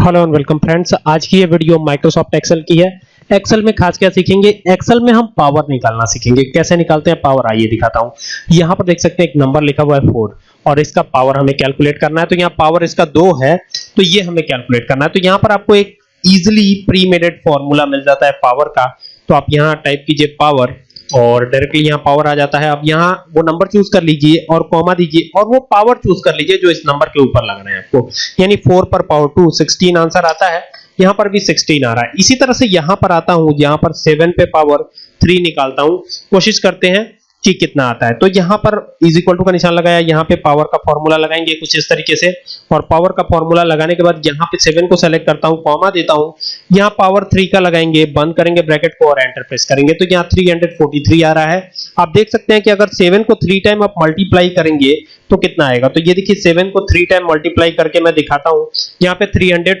Hello and welcome friends आज की ये वीडियो माइक्रोसॉफ्ट एक्सेल की है। एक्सेल में खास क्या सीखेंगे? एक्सेल में हम पावर निकालना सीखेंगे। कैसे निकालते हैं? पावर आइए दिखाता हूँ। यहाँ पर देख सकते हैं एक नंबर लिखा हुआ है 4 और इसका पावर हमें कैलकुलेट करना है। तो यहाँ पावर इसका 2 है तो ये हमें कैलकुलेट करना है। तो यहाँ पर आपको एक इजीली प्रीमेडेड फार्मूला मिल जाता है पावर का। तो आप यहाँ टाइप कीजिए पावर और डायरेक्टली यहाँ पावर आ जाता है। अब यहाँ वो नंबर चूज़ कर लीजिए और कॉमा दीजिए और वो पावर चूज़ कर लीजिए जो इस नंबर के ऊपर लग रहा है आपको। यानी 4 पर पावर 2 16 आंसर आता है। यहाँ पर भी 16 आ रहा है। इसी तरह से यहाँ पर आता हूँ यहाँ पर 7 पे पावर 3 निकालता हूँ। कोशिश करते हैं कि कितना आता है। तो यहाँ पर इज़ इक्वल टू का निशान लगाया, यहाँ पे पावर का फॉर्मूला लगाएँगे कुछ इस तरीके से। और पावर का फॉर्मूला लगाने के बाद यहाँ पे 7 को सेलेक्ट करता हूँ कॉमा देता हूँ। यहाँ पावर 3 का लगाएँगे, बंद करेंगे ब्रैकेट को और एंटर प्रेस करेंगे। तो यहाँ 343 आ रहा है। आप देख सकते हैं कि अगर 7 को 3 टाइम आप मल्टीप्लाई करेंगे तो कितना आएगा? तो ये देखिए 7 को 3 टाइम मल्टीप्लाई करके मैं दिखाता हूँ। यहाँ पे 300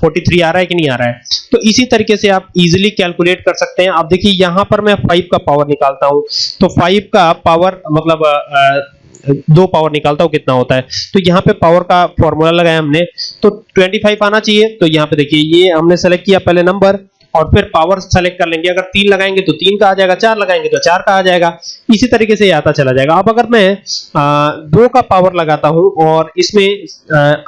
43 आ रहा है कि नहीं आ रहा है? तो इसी तरीके से आप इजीली कैलकुलेट कर सकते हैं। आप देखिए यहाँ पर मैं 5 का पावर निकालता हूँ। तो 5 का पावर मतलब दो पावर निकालता हूँ कितना होता है? तो यहाँ पे पावर का फॉर्मूला लगाया हमने। तो 25 आना चाहिए। तो यहाँ पे देखिए ये हमने सेलेक्ट किया पहले नंबर और फिर पावर सेलेक्ट कर लेंगे। अगर तीन लगाएँगे तो तीन का आ जाएगा चार लगाएँगे तो चार का आ जाएगा। इसी तरीके से आता चला जाएगा। अब अगर मैं आ, दो का पावर लगाता हूँ और इसमें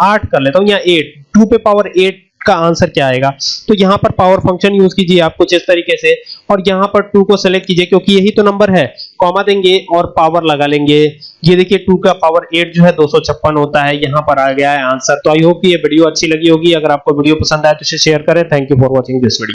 आठ कर लेता हूँ या एट टू पे पावर एट का आंसर क्या आएगा? तो यहाँ पर पावर फ़ंक्शन यूज़ कीजिए आप कुछ इस तरीके से और यहाँ पर 2 को सेलेक्ट कीजिए क्योंकि यही तो नंबर है। कॉमा देंगे और पावर लगा लेंगे। ये देखिए 2 का पावर 8 जो है 256 होता है। यहाँ पर आ गया है आंसर। तो आई होप ये वीडियो अच्छी लगी होगी। अगर आपको वीडियो पसंद आए तो इसे शेयर करें। Thank you for watching this video